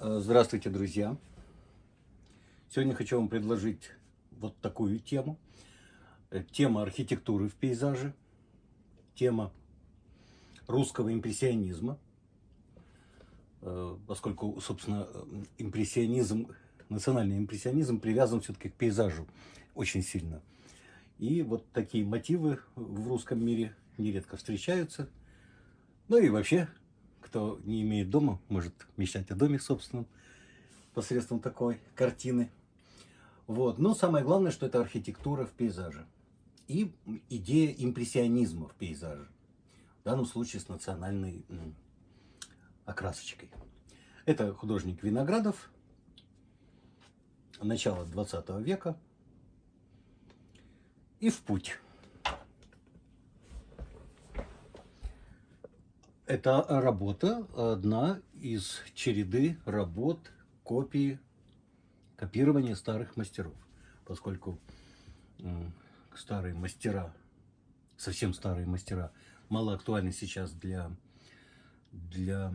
Э, здравствуйте, друзья! Сегодня хочу вам предложить вот такую тему. Э, тема архитектуры в пейзаже, тема русского импрессионизма, э, поскольку, собственно, импрессионизм, национальный импрессионизм привязан все-таки к пейзажу очень сильно. И вот такие мотивы в русском мире нередко встречаются. Ну и вообще кто не имеет дома, может мечтать о доме собственном посредством такой картины. Вот. Но самое главное, что это архитектура в пейзаже. И идея импрессионизма в пейзаже. В данном случае с национальной окрасочкой. Это художник Виноградов, начало 20 века. И в путь. Это работа, одна из череды работ, копии, копирования старых мастеров. Поскольку старые мастера, совсем старые мастера, мало актуальны сейчас для, для,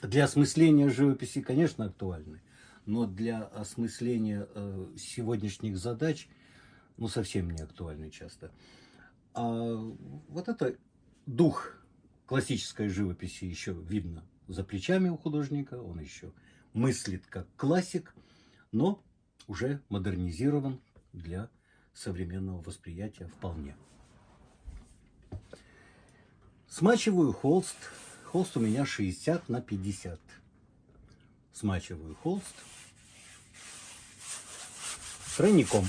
для осмысления живописи, конечно, актуальны. Но для осмысления э, сегодняшних задач, ну, совсем не актуальны часто. А вот это дух классической живописи еще видно за плечами у художника, он еще мыслит как классик, но уже модернизирован для современного восприятия вполне. Смачиваю холст. Холст у меня 60 на 50. Смачиваю холст тройником.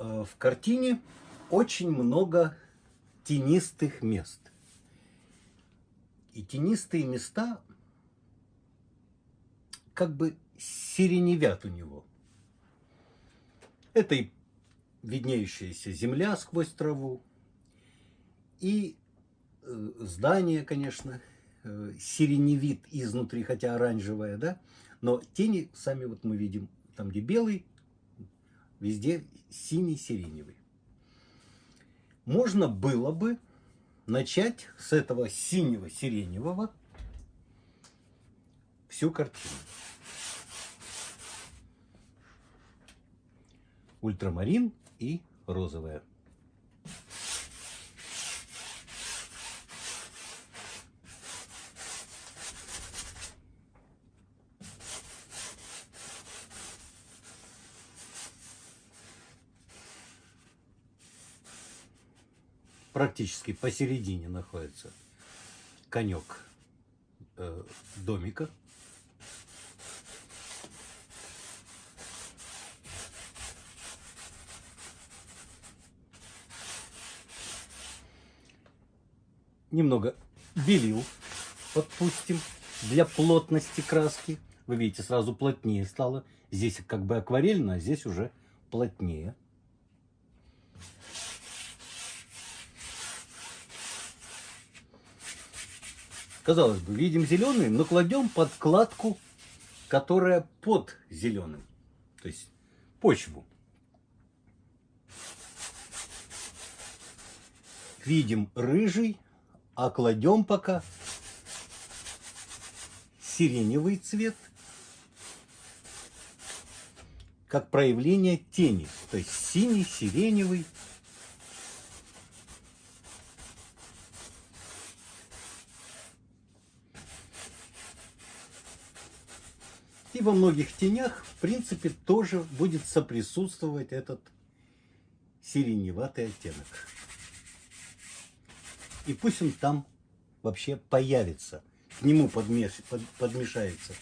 Э, в картине очень много тенистых мест. И тенистые места как бы сиреневят у него. Это и виднеющаяся земля сквозь траву, и э, здание, конечно, э, сиреневит изнутри, хотя оранжевое, да, но тени сами вот мы видим, там где белый, везде синий-сиреневый. Можно было бы начать с этого синего-сиреневого всю картину. Ультрамарин и розовая. Практически посередине находится конек э, домика. Немного белил подпустим для плотности краски. Вы видите, сразу плотнее стало. Здесь как бы акварельно, а здесь уже плотнее. Казалось бы, видим зеленый, но кладем подкладку, которая под зеленым. То есть почву. Видим рыжий, а кладем пока сиреневый цвет, как проявление тени. То есть синий, сиреневый, И во многих тенях, в принципе, тоже будет соприсутствовать этот сиреневатый оттенок. И пусть он там вообще появится. К нему подмеш... под... подмешается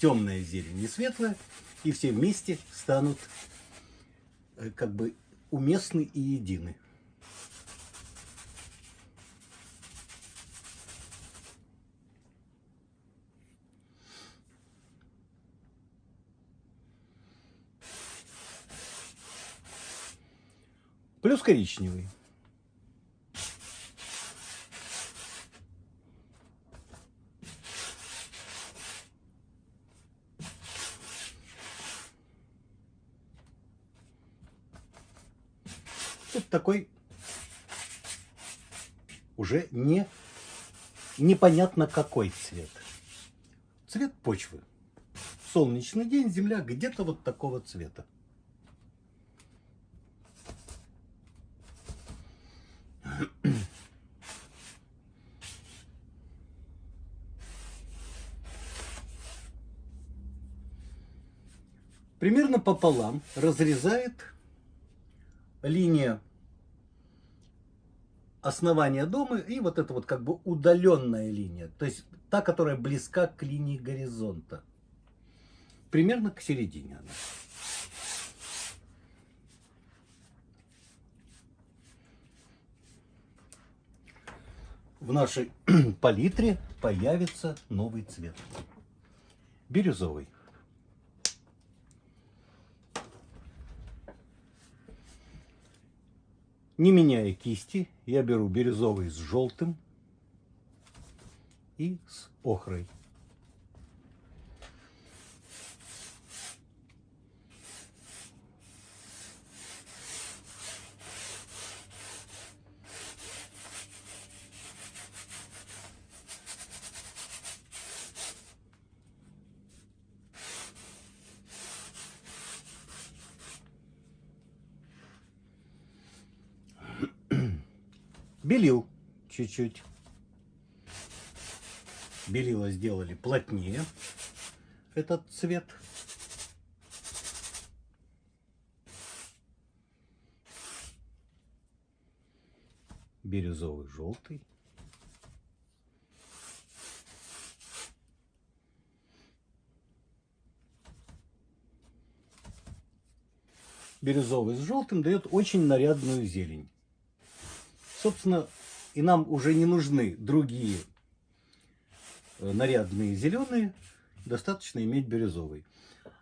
темная зелень и светлая, и все вместе станут э, как бы уместны и едины. Плюс коричневый. Тут такой уже не непонятно какой цвет. Цвет почвы. Солнечный день, земля где-то вот такого цвета. Примерно пополам разрезает линия основания дома и вот эта вот как бы удаленная линия, то есть та, которая близка к линии горизонта. Примерно к середине она. В нашей палитре появится новый цвет. Бирюзовый. Не меняя кисти, я беру бирюзовый с желтым и с охрой. Белил чуть-чуть. Белила сделали плотнее этот цвет. Бирюзовый желтый. Бирюзовый с желтым дает очень нарядную зелень. Собственно, и нам уже не нужны другие э, нарядные зеленые, достаточно иметь бирюзовый.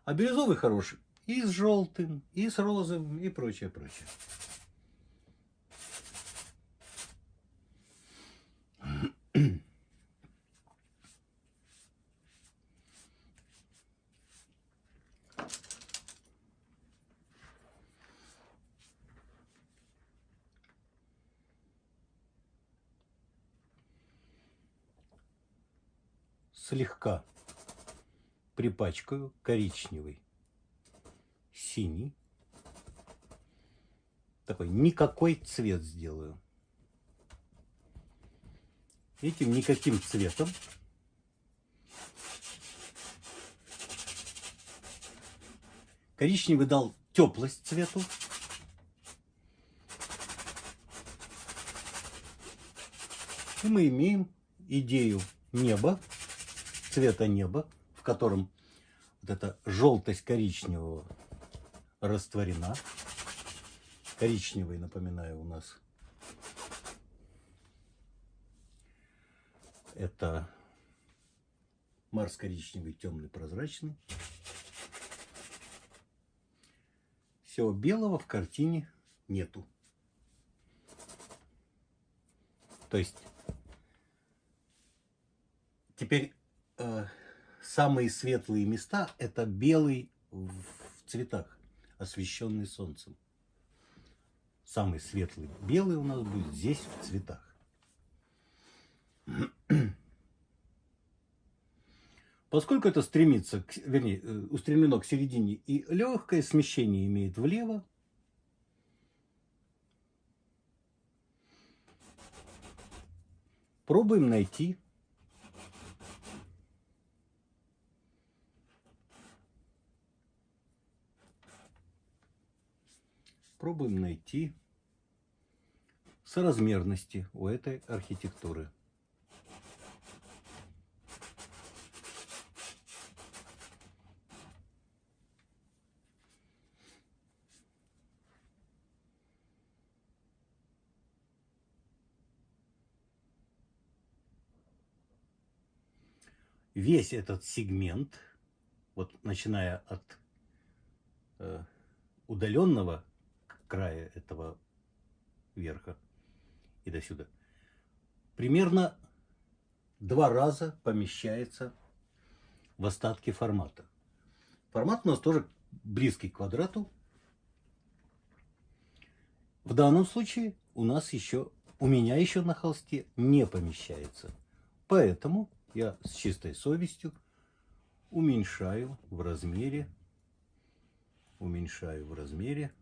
А бирюзовый хороший и с желтым, и с розовым, и прочее, прочее. Слегка припачкаю коричневый, синий. Такой никакой цвет сделаю. Этим никаким цветом коричневый дал теплость цвету. И мы имеем идею неба цвета неба, в котором вот эта желтость коричневого растворена. Коричневый, напоминаю, у нас это Марс коричневый, темный, прозрачный. Всего белого в картине нету. То есть теперь э, самые светлые места это белый в цветах, освещенный солнцем. Самый светлый белый у нас будет здесь в цветах. Поскольку это стремится, к, вернее, э, устремлено к середине и легкое смещение имеет влево, пробуем найти Пробуем найти соразмерности у этой архитектуры. Весь этот сегмент, вот начиная от э, удаленного края этого верха и до сюда, примерно два раза помещается в остатки формата. Формат у нас тоже близкий к квадрату. В данном случае у нас еще, у меня еще на холсте не помещается. Поэтому я с чистой совестью уменьшаю в размере, уменьшаю в размере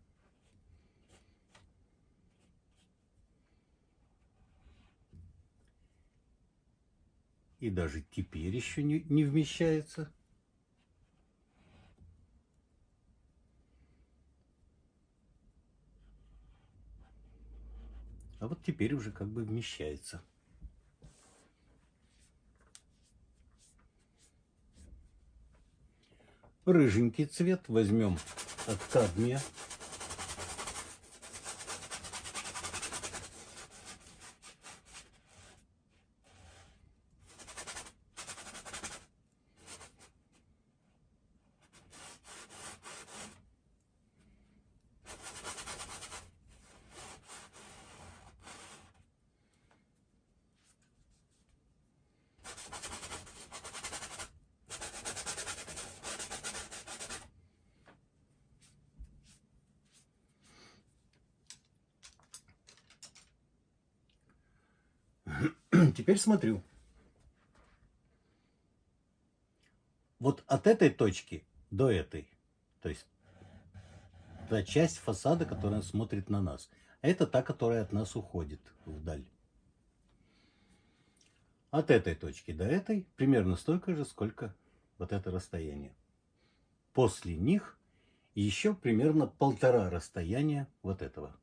и даже теперь еще не, не вмещается. А вот теперь уже как бы вмещается. Рыженький цвет возьмем от кадмия. Теперь смотрю. Вот от этой точки до этой, то есть та часть фасада, которая смотрит на нас, это та, которая от нас уходит вдаль. От этой точки до этой примерно столько же, сколько вот это расстояние. После них еще примерно полтора расстояния вот этого.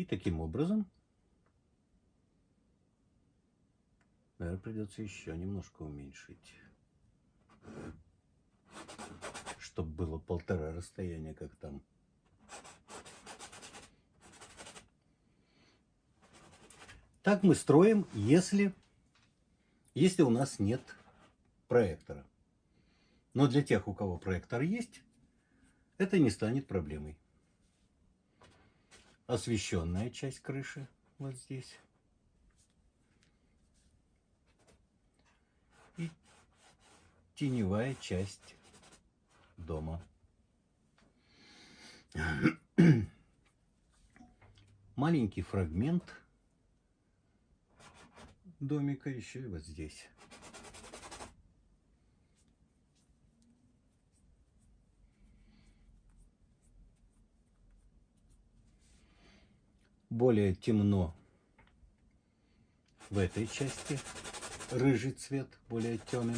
И таким образом, наверное, придется еще немножко уменьшить, чтобы было полтора расстояния, как там. Так мы строим, если, если у нас нет проектора. Но для тех, у кого проектор есть, это не станет проблемой освещенная часть крыши вот здесь. И теневая часть дома. Маленький фрагмент домика еще и вот здесь. Более темно в этой части, рыжий цвет более темный.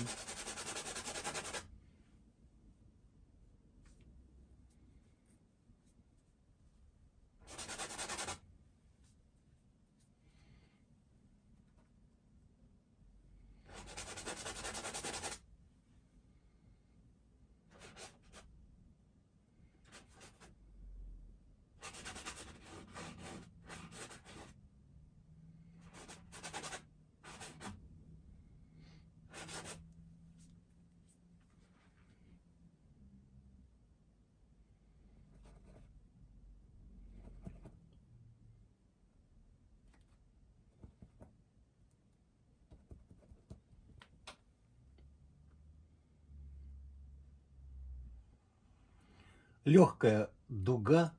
Легкая дуга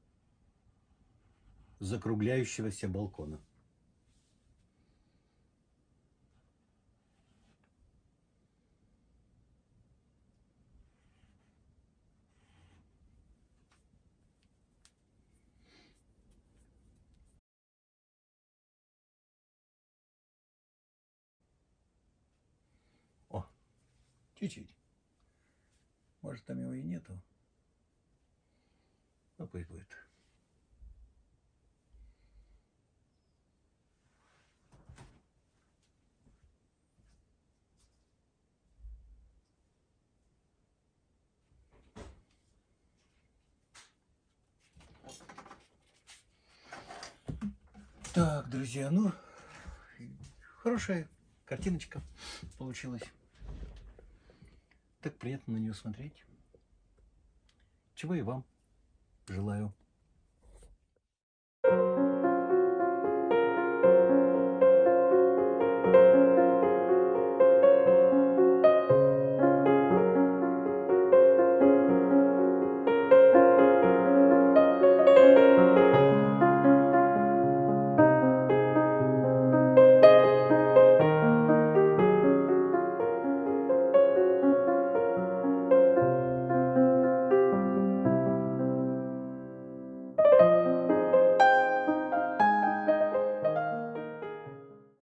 закругляющегося балкона. Чуть-чуть. Может, там его и нету. Ну, пусть будет. Так, друзья, ну, хорошая картиночка получилась. Так приятно на нее смотреть. Чего и вам желаю.